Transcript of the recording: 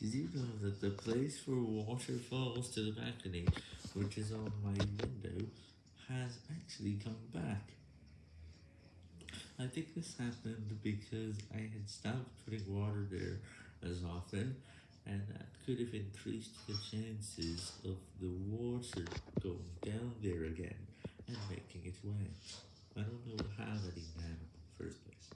Did you know that the place where water falls to the balcony, which is on my window, has actually come back? I think this happened because I had stopped putting water there as often, and that could have increased the chances of the water going down there again and making it wet. I don't know.